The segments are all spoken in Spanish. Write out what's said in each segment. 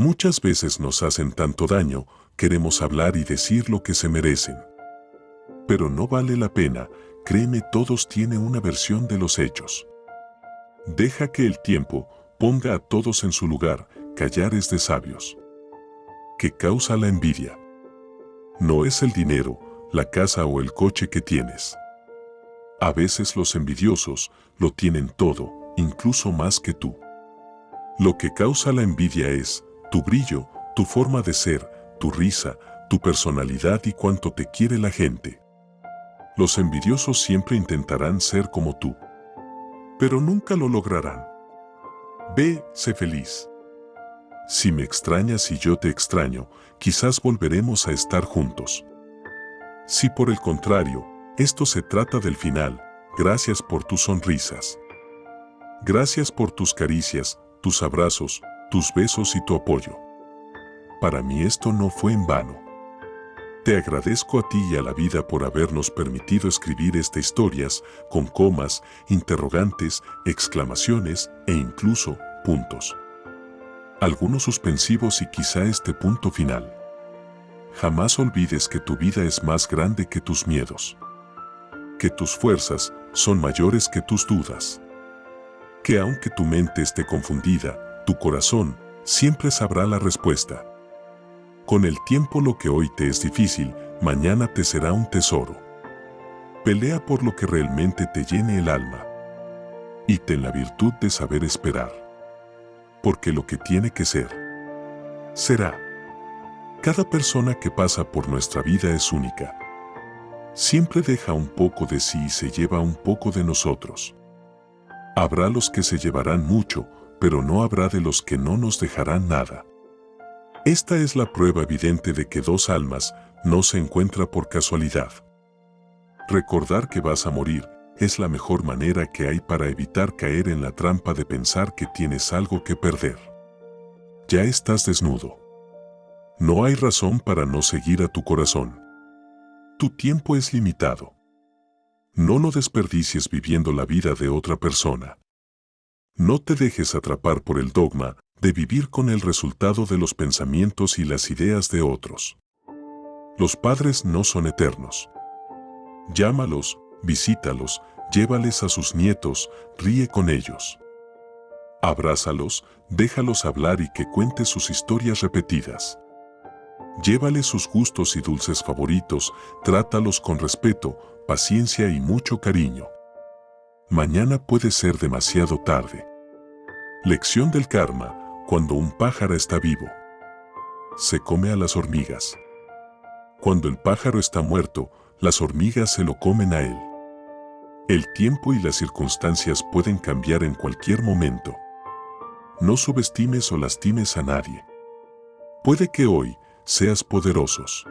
Muchas veces nos hacen tanto daño, queremos hablar y decir lo que se merecen. Pero no vale la pena, créeme todos tiene una versión de los hechos. Deja que el tiempo ponga a todos en su lugar, callar es de sabios. ¿Qué causa la envidia? No es el dinero, la casa o el coche que tienes. A veces los envidiosos lo tienen todo, incluso más que tú. Lo que causa la envidia es tu brillo, tu forma de ser, tu risa, tu personalidad y cuánto te quiere la gente. Los envidiosos siempre intentarán ser como tú, pero nunca lo lograrán. Ve, sé feliz. Si me extrañas y yo te extraño, quizás volveremos a estar juntos. Si por el contrario, esto se trata del final, gracias por tus sonrisas. Gracias por tus caricias, tus abrazos, tus besos y tu apoyo. Para mí esto no fue en vano. Te agradezco a ti y a la vida por habernos permitido escribir estas historias con comas, interrogantes, exclamaciones e incluso puntos. Algunos suspensivos y quizá este punto final. Jamás olvides que tu vida es más grande que tus miedos. Que tus fuerzas son mayores que tus dudas. Que aunque tu mente esté confundida, tu corazón siempre sabrá la respuesta. Con el tiempo lo que hoy te es difícil, mañana te será un tesoro. Pelea por lo que realmente te llene el alma. Y ten la virtud de saber esperar. Porque lo que tiene que ser, será. Cada persona que pasa por nuestra vida es única. Siempre deja un poco de sí y se lleva un poco de nosotros. Habrá los que se llevarán mucho, pero no habrá de los que no nos dejarán nada. Esta es la prueba evidente de que dos almas no se encuentran por casualidad. Recordar que vas a morir es la mejor manera que hay para evitar caer en la trampa de pensar que tienes algo que perder. Ya estás desnudo. No hay razón para no seguir a tu corazón. Tu tiempo es limitado. No lo desperdicies viviendo la vida de otra persona. No te dejes atrapar por el dogma de vivir con el resultado de los pensamientos y las ideas de otros. Los padres no son eternos. Llámalos, visítalos, llévales a sus nietos, ríe con ellos. Abrázalos, déjalos hablar y que cuente sus historias repetidas. Llévale sus gustos y dulces favoritos, trátalos con respeto, paciencia y mucho cariño. Mañana puede ser demasiado tarde. Lección del karma, cuando un pájaro está vivo. Se come a las hormigas. Cuando el pájaro está muerto, las hormigas se lo comen a él. El tiempo y las circunstancias pueden cambiar en cualquier momento. No subestimes o lastimes a nadie. Puede que hoy seas poderosos.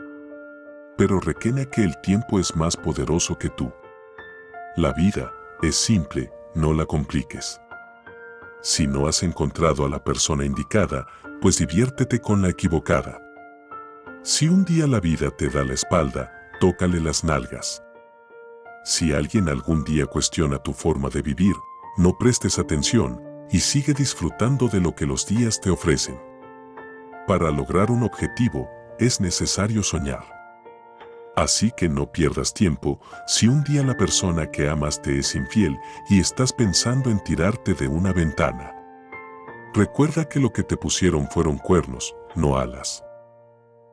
Pero requena que el tiempo es más poderoso que tú. La vida es simple, no la compliques. Si no has encontrado a la persona indicada, pues diviértete con la equivocada. Si un día la vida te da la espalda, tócale las nalgas. Si alguien algún día cuestiona tu forma de vivir, no prestes atención y sigue disfrutando de lo que los días te ofrecen. Para lograr un objetivo, es necesario soñar. Así que no pierdas tiempo si un día la persona que amas te es infiel y estás pensando en tirarte de una ventana. Recuerda que lo que te pusieron fueron cuernos, no alas.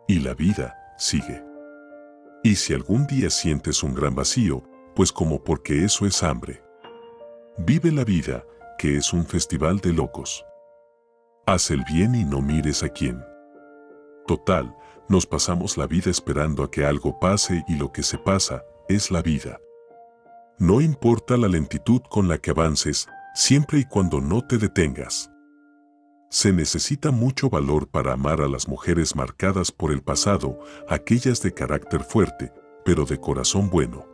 Y la vida sigue. Y si algún día sientes un gran vacío, pues como porque eso es hambre. Vive la vida, que es un festival de locos. Haz el bien y no mires a quién. Total, nos pasamos la vida esperando a que algo pase y lo que se pasa es la vida. No importa la lentitud con la que avances, siempre y cuando no te detengas. Se necesita mucho valor para amar a las mujeres marcadas por el pasado, aquellas de carácter fuerte, pero de corazón bueno.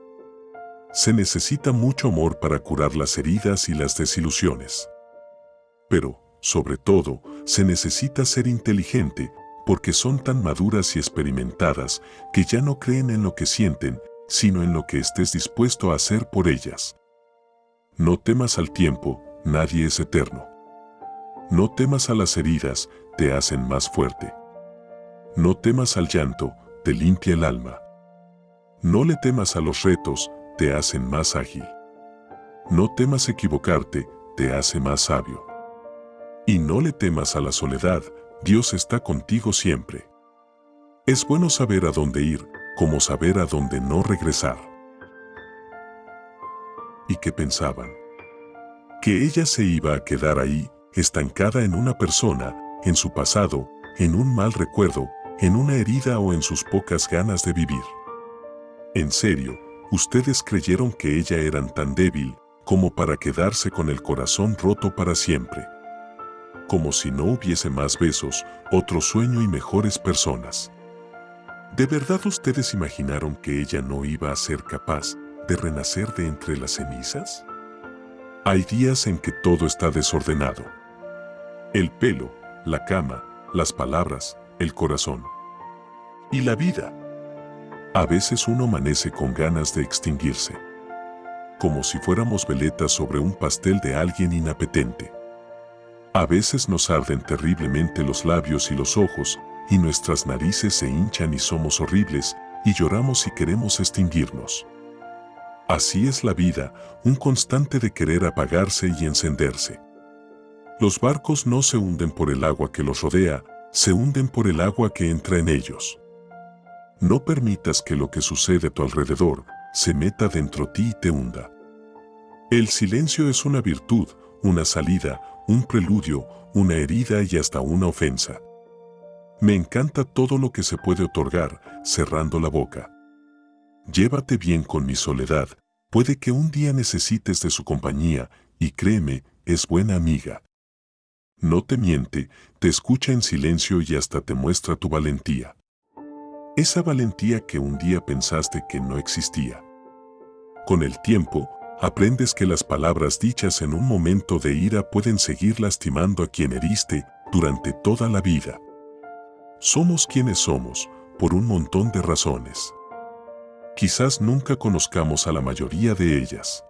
Se necesita mucho amor para curar las heridas y las desilusiones. Pero, sobre todo, se necesita ser inteligente porque son tan maduras y experimentadas que ya no creen en lo que sienten, sino en lo que estés dispuesto a hacer por ellas. No temas al tiempo, nadie es eterno. No temas a las heridas, te hacen más fuerte. No temas al llanto, te limpia el alma. No le temas a los retos, te hacen más ágil. No temas equivocarte, te hace más sabio. Y no le temas a la soledad, Dios está contigo siempre. Es bueno saber a dónde ir, como saber a dónde no regresar. ¿Y qué pensaban? Que ella se iba a quedar ahí, estancada en una persona, en su pasado, en un mal recuerdo, en una herida o en sus pocas ganas de vivir. En serio, ustedes creyeron que ella era tan débil como para quedarse con el corazón roto para siempre. Como si no hubiese más besos, otro sueño y mejores personas. ¿De verdad ustedes imaginaron que ella no iba a ser capaz de renacer de entre las cenizas? Hay días en que todo está desordenado. El pelo, la cama, las palabras, el corazón. Y la vida. A veces uno amanece con ganas de extinguirse. Como si fuéramos veletas sobre un pastel de alguien inapetente. A veces nos arden terriblemente los labios y los ojos, y nuestras narices se hinchan y somos horribles, y lloramos y queremos extinguirnos. Así es la vida, un constante de querer apagarse y encenderse. Los barcos no se hunden por el agua que los rodea, se hunden por el agua que entra en ellos. No permitas que lo que sucede a tu alrededor se meta dentro ti y te hunda. El silencio es una virtud, una salida, un preludio, una herida y hasta una ofensa. Me encanta todo lo que se puede otorgar, cerrando la boca. Llévate bien con mi soledad, puede que un día necesites de su compañía, y créeme, es buena amiga. No te miente, te escucha en silencio y hasta te muestra tu valentía. Esa valentía que un día pensaste que no existía. Con el tiempo, aprendes que las palabras dichas en un momento de ira pueden seguir lastimando a quien heriste durante toda la vida. Somos quienes somos, por un montón de razones. Quizás nunca conozcamos a la mayoría de ellas.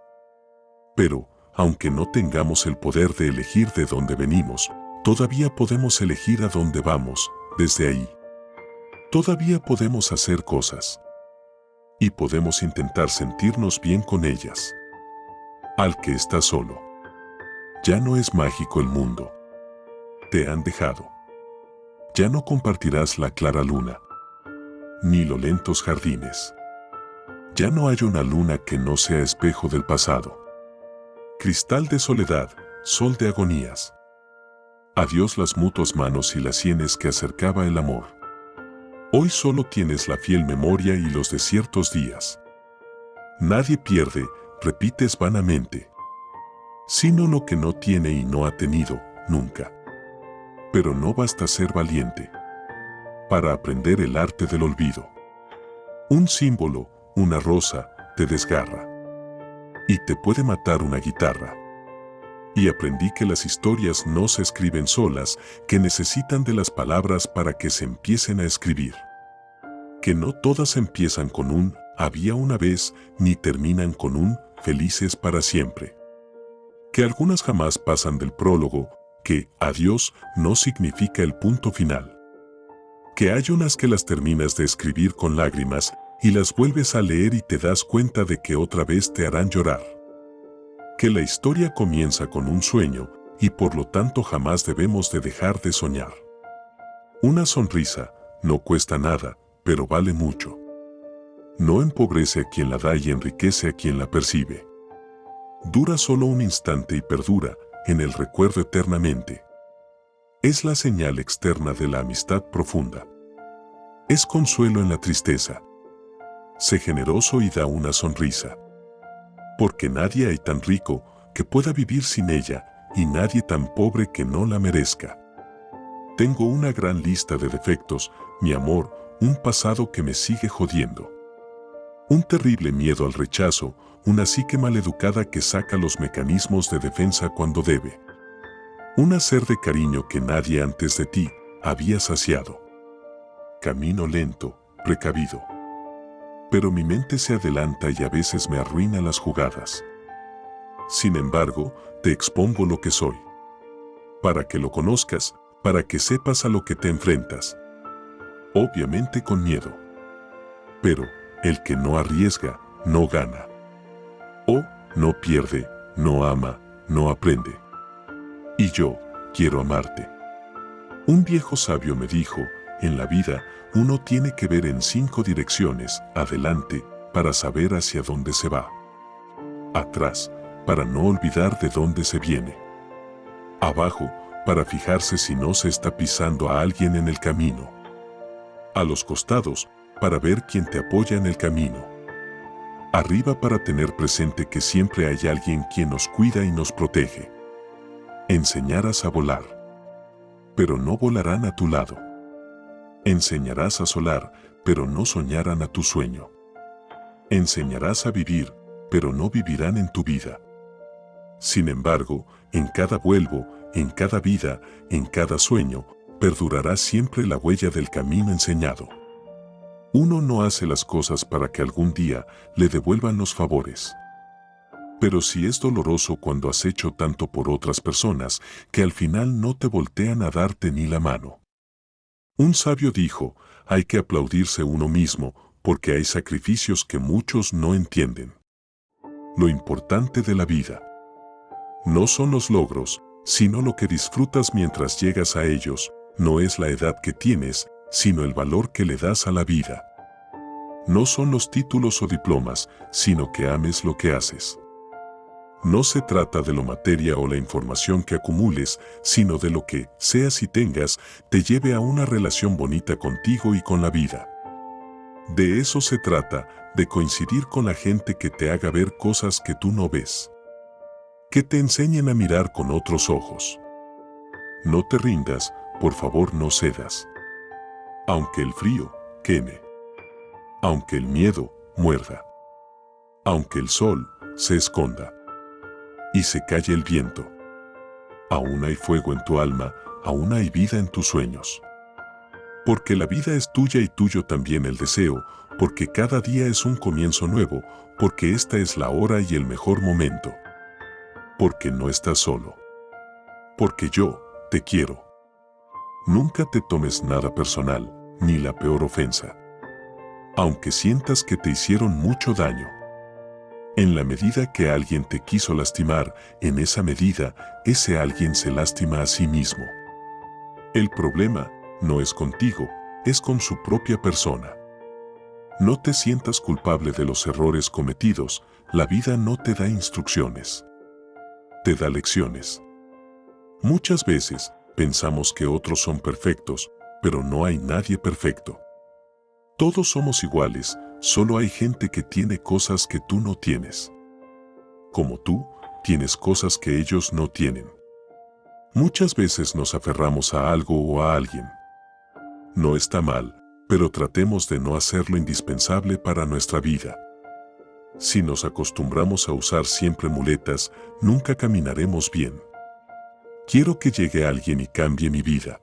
Pero, aunque no tengamos el poder de elegir de dónde venimos, todavía podemos elegir a dónde vamos, desde ahí. Todavía podemos hacer cosas. Y podemos intentar sentirnos bien con ellas. Al que está solo. Ya no es mágico el mundo. Te han dejado. Ya no compartirás la clara luna. Ni los lentos jardines. Ya no hay una luna que no sea espejo del pasado. Cristal de soledad, sol de agonías. Adiós las mutuas manos y las sienes que acercaba el amor. Hoy solo tienes la fiel memoria y los desiertos días. Nadie pierde, repites vanamente. Sino lo que no tiene y no ha tenido, nunca. Pero no basta ser valiente. Para aprender el arte del olvido. Un símbolo, una rosa, te desgarra y te puede matar una guitarra. Y aprendí que las historias no se escriben solas, que necesitan de las palabras para que se empiecen a escribir. Que no todas empiezan con un había una vez ni terminan con un felices para siempre. Que algunas jamás pasan del prólogo, que adiós no significa el punto final. Que hay unas que las terminas de escribir con lágrimas y las vuelves a leer y te das cuenta de que otra vez te harán llorar. Que la historia comienza con un sueño y por lo tanto jamás debemos de dejar de soñar. Una sonrisa no cuesta nada, pero vale mucho. No empobrece a quien la da y enriquece a quien la percibe. Dura solo un instante y perdura en el recuerdo eternamente. Es la señal externa de la amistad profunda. Es consuelo en la tristeza, Sé generoso y da una sonrisa. Porque nadie hay tan rico que pueda vivir sin ella y nadie tan pobre que no la merezca. Tengo una gran lista de defectos, mi amor, un pasado que me sigue jodiendo. Un terrible miedo al rechazo, una psique maleducada que saca los mecanismos de defensa cuando debe. Un hacer de cariño que nadie antes de ti había saciado. Camino lento, precavido pero mi mente se adelanta y a veces me arruina las jugadas. Sin embargo, te expongo lo que soy. Para que lo conozcas, para que sepas a lo que te enfrentas. Obviamente con miedo. Pero, el que no arriesga, no gana. O, no pierde, no ama, no aprende. Y yo, quiero amarte. Un viejo sabio me dijo, en la vida, uno tiene que ver en cinco direcciones, adelante, para saber hacia dónde se va. Atrás, para no olvidar de dónde se viene. Abajo, para fijarse si no se está pisando a alguien en el camino. A los costados, para ver quién te apoya en el camino. Arriba para tener presente que siempre hay alguien quien nos cuida y nos protege. Enseñarás a volar. Pero no volarán a tu lado. Enseñarás a solar, pero no soñarán a tu sueño. Enseñarás a vivir, pero no vivirán en tu vida. Sin embargo, en cada vuelvo, en cada vida, en cada sueño, perdurará siempre la huella del camino enseñado. Uno no hace las cosas para que algún día le devuelvan los favores. Pero si es doloroso cuando has hecho tanto por otras personas que al final no te voltean a darte ni la mano. Un sabio dijo, hay que aplaudirse uno mismo porque hay sacrificios que muchos no entienden. Lo importante de la vida no son los logros, sino lo que disfrutas mientras llegas a ellos, no es la edad que tienes, sino el valor que le das a la vida. No son los títulos o diplomas, sino que ames lo que haces. No se trata de lo materia o la información que acumules, sino de lo que, seas y tengas, te lleve a una relación bonita contigo y con la vida. De eso se trata, de coincidir con la gente que te haga ver cosas que tú no ves. Que te enseñen a mirar con otros ojos. No te rindas, por favor no cedas. Aunque el frío queme. Aunque el miedo muerda. Aunque el sol se esconda y se calle el viento. Aún hay fuego en tu alma, aún hay vida en tus sueños. Porque la vida es tuya y tuyo también el deseo, porque cada día es un comienzo nuevo, porque esta es la hora y el mejor momento. Porque no estás solo. Porque yo te quiero. Nunca te tomes nada personal, ni la peor ofensa. Aunque sientas que te hicieron mucho daño. En la medida que alguien te quiso lastimar, en esa medida, ese alguien se lastima a sí mismo. El problema no es contigo, es con su propia persona. No te sientas culpable de los errores cometidos, la vida no te da instrucciones. Te da lecciones. Muchas veces pensamos que otros son perfectos, pero no hay nadie perfecto. Todos somos iguales, Solo hay gente que tiene cosas que tú no tienes. Como tú, tienes cosas que ellos no tienen. Muchas veces nos aferramos a algo o a alguien. No está mal, pero tratemos de no hacerlo indispensable para nuestra vida. Si nos acostumbramos a usar siempre muletas, nunca caminaremos bien. Quiero que llegue alguien y cambie mi vida.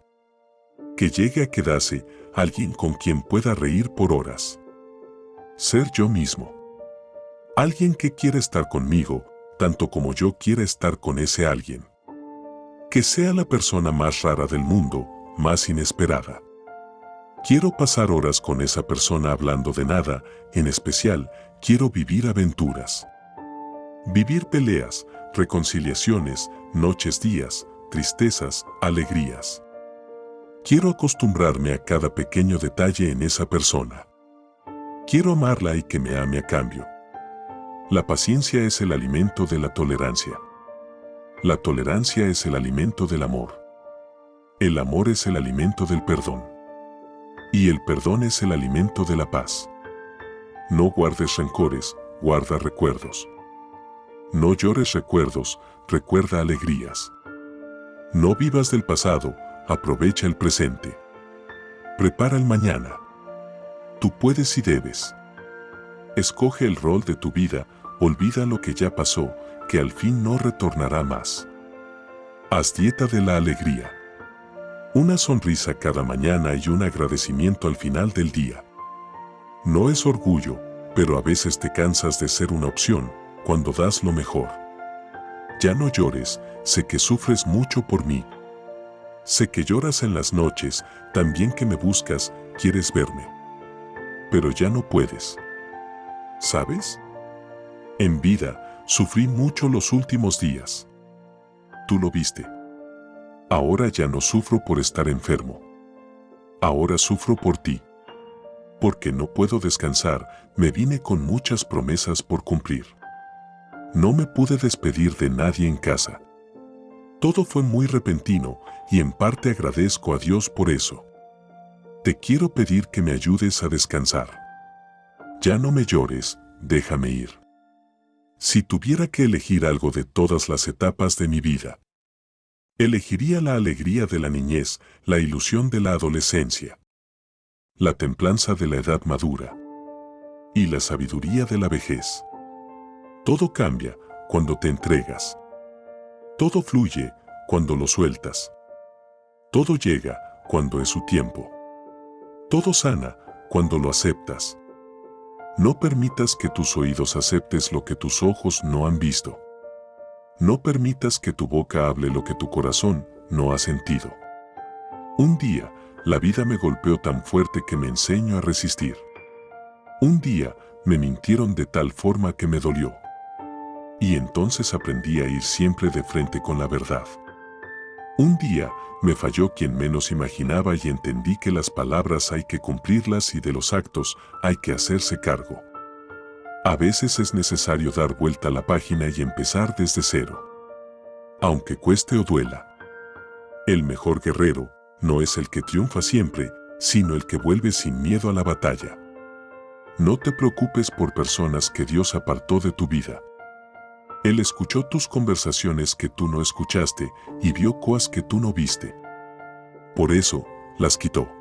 Que llegue a quedarse alguien con quien pueda reír por horas ser yo mismo. Alguien que quiere estar conmigo, tanto como yo quiera estar con ese alguien. Que sea la persona más rara del mundo, más inesperada. Quiero pasar horas con esa persona hablando de nada, en especial, quiero vivir aventuras. Vivir peleas, reconciliaciones, noches días, tristezas, alegrías. Quiero acostumbrarme a cada pequeño detalle en esa persona. Quiero amarla y que me ame a cambio. La paciencia es el alimento de la tolerancia. La tolerancia es el alimento del amor. El amor es el alimento del perdón. Y el perdón es el alimento de la paz. No guardes rencores, guarda recuerdos. No llores recuerdos, recuerda alegrías. No vivas del pasado, aprovecha el presente. Prepara el mañana. Tú puedes y debes. Escoge el rol de tu vida, olvida lo que ya pasó, que al fin no retornará más. Haz dieta de la alegría. Una sonrisa cada mañana y un agradecimiento al final del día. No es orgullo, pero a veces te cansas de ser una opción cuando das lo mejor. Ya no llores, sé que sufres mucho por mí. Sé que lloras en las noches, también que me buscas, quieres verme. Pero ya no puedes. ¿Sabes? En vida, sufrí mucho los últimos días. Tú lo viste. Ahora ya no sufro por estar enfermo. Ahora sufro por ti. Porque no puedo descansar, me vine con muchas promesas por cumplir. No me pude despedir de nadie en casa. Todo fue muy repentino y en parte agradezco a Dios por eso. Te quiero pedir que me ayudes a descansar. Ya no me llores, déjame ir. Si tuviera que elegir algo de todas las etapas de mi vida, elegiría la alegría de la niñez, la ilusión de la adolescencia, la templanza de la edad madura y la sabiduría de la vejez. Todo cambia cuando te entregas. Todo fluye cuando lo sueltas. Todo llega cuando es su tiempo. Todo sana cuando lo aceptas. No permitas que tus oídos aceptes lo que tus ojos no han visto. No permitas que tu boca hable lo que tu corazón no ha sentido. Un día, la vida me golpeó tan fuerte que me enseño a resistir. Un día, me mintieron de tal forma que me dolió. Y entonces aprendí a ir siempre de frente con la verdad. Un día me falló quien menos imaginaba y entendí que las palabras hay que cumplirlas y de los actos hay que hacerse cargo. A veces es necesario dar vuelta a la página y empezar desde cero. Aunque cueste o duela. El mejor guerrero no es el que triunfa siempre, sino el que vuelve sin miedo a la batalla. No te preocupes por personas que Dios apartó de tu vida. Él escuchó tus conversaciones que tú no escuchaste y vio cosas que tú no viste. Por eso, las quitó.